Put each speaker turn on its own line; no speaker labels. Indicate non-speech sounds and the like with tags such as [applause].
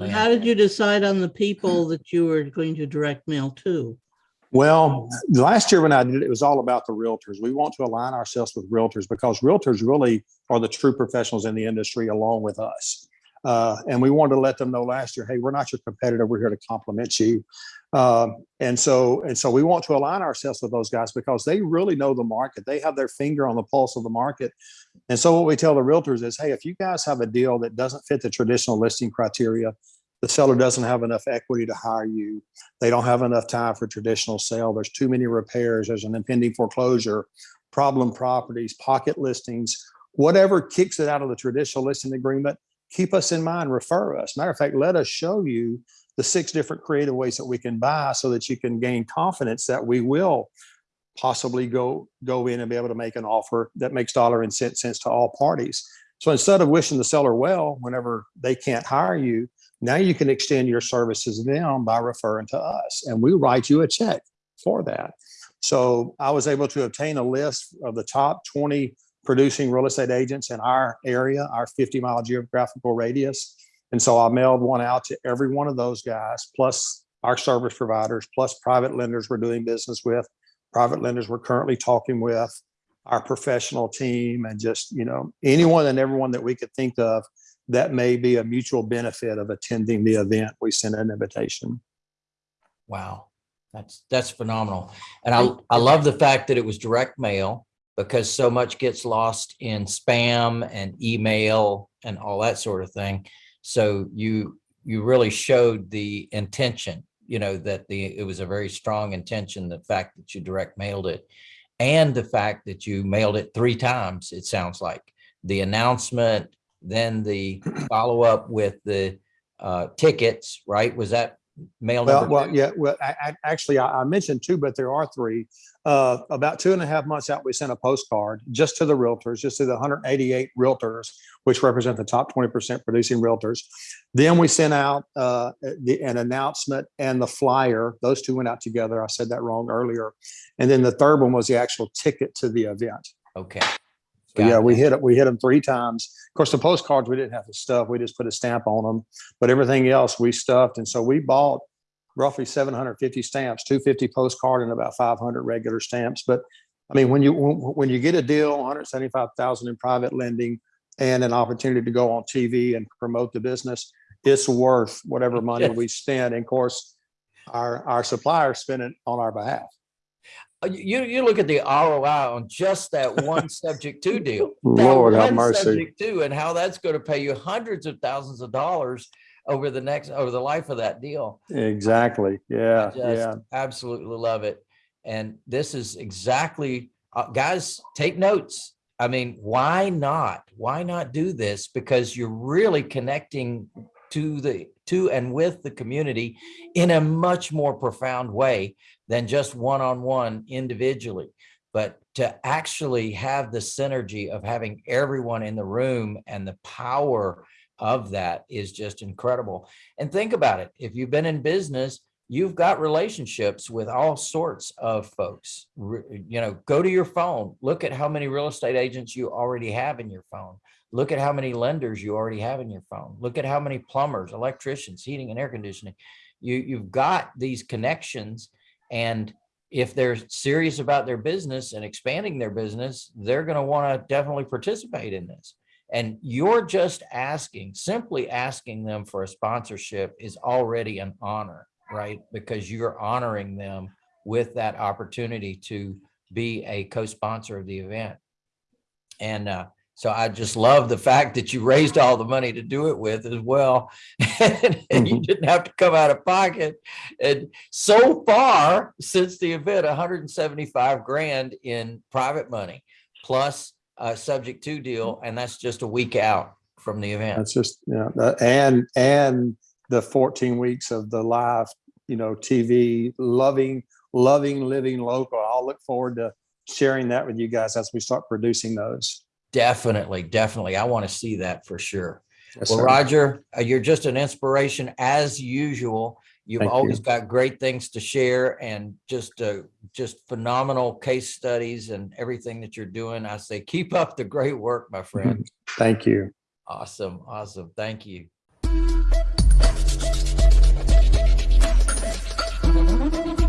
how did you decide on the people that you were going to direct mail to?
Well, last year when I did it, it was all about the realtors. We want to align ourselves with realtors because realtors really are the true professionals in the industry along with us. Uh, and we wanted to let them know last year, hey, we're not your competitor. We're here to complement you. Um, and so, and so we want to align ourselves with those guys because they really know the market. They have their finger on the pulse of the market. And so what we tell the realtors is, hey, if you guys have a deal that doesn't fit the traditional listing criteria, the seller doesn't have enough equity to hire you. They don't have enough time for traditional sale. There's too many repairs. There's an impending foreclosure, problem properties, pocket listings, whatever kicks it out of the traditional listing agreement. Keep us in mind, refer us. Matter of fact, let us show you the six different creative ways that we can buy so that you can gain confidence that we will possibly go go in and be able to make an offer that makes dollar and cent sense to all parties. So instead of wishing the seller well whenever they can't hire you, now you can extend your services to them by referring to us and we write you a check for that. So I was able to obtain a list of the top 20 producing real estate agents in our area, our 50 mile geographical radius. And so I mailed one out to every one of those guys, plus our service providers, plus private lenders we're doing business with, private lenders we're currently talking with, our professional team, and just, you know, anyone and everyone that we could think of that may be a mutual benefit of attending the event. We sent an invitation.
Wow, that's, that's phenomenal. And I, I love the fact that it was direct mail because so much gets lost in spam and email and all that sort of thing. So you, you really showed the intention, you know, that the, it was a very strong intention, the fact that you direct mailed it and the fact that you mailed it three times, it sounds like. The announcement, then the [clears throat] follow up with the uh, tickets, right? Was that mail
Well, well, yeah, well, I, I, actually, I, I mentioned two, but there are three. Uh, about two and a half months out, we sent a postcard just to the realtors, just to the 188 realtors, which represent the top 20% producing realtors. Then we sent out uh, the, an announcement and the flyer. Those two went out together. I said that wrong earlier. And then the third one was the actual ticket to the event.
Okay.
So yeah, we hit it. We hit them three times. Of course, the postcards we didn't have to stuff. We just put a stamp on them, but everything else we stuffed. And so we bought roughly 750 stamps, 250 postcard, and about 500 regular stamps. But I mean, when you when, when you get a deal, 175,000 in private lending, and an opportunity to go on TV and promote the business, it's worth whatever money
Yes.
we spend. And of course, our our suppliers spend it on our behalf.
Uh, You, you look at the ROI on just that one subject to deal. [laughs]
Lord have mercy.
subject to, and how that's going to pay you hundreds of thousands of dollars over the next, over the life of that deal.
Exactly. Yeah.
just
Yeah.
Absolutely love it. And this is exactly, uh, guys, take notes. I mean, why not? Why not do this? Because you're really connecting to the, to and with the community in a much more profound way than just one-on-one individually. But to actually have the synergy of having everyone in the room and the power of that is just incredible. And think about it. If you've been in business, you've got relationships with all sorts of folks. You know, go to your phone, look at how many real estate agents you already have in your phone. Look at how many lenders you already have in your phone. Look at how many plumbers, electricians, heating and air conditioning. You, you've got these connections and if they're serious about their business and expanding their business, they're going to want to definitely participate in this. And you're just asking, simply asking them for a sponsorship is already an honor, right? Because you're honoring them with that opportunity to be a co-sponsor of the event. And uh, so I just love the fact that you raised all the money to do it with as well. [laughs] And you
Mhm.
didn't have to come out of pocket. And so far since the event, 175 grand in private money plus a subject to deal. And that's just a week out from the event.
That's just, yeah, and, and the 14 weeks of the live, you know, TV, loving, loving, living local. I'll look forward to sharing that with you guys as we start producing those.
Definitely, definitely. I want to see that for sure.
Yes,
Well,
sir.
Roger, uh, you're just an inspiration as usual. You've
Thank
always
you.
got great things to share and just, uh, just phenomenal case studies and everything that you're doing. I say, keep up the great work, my friend.
Thank you.
Awesome, awesome. Thank you. Thank you.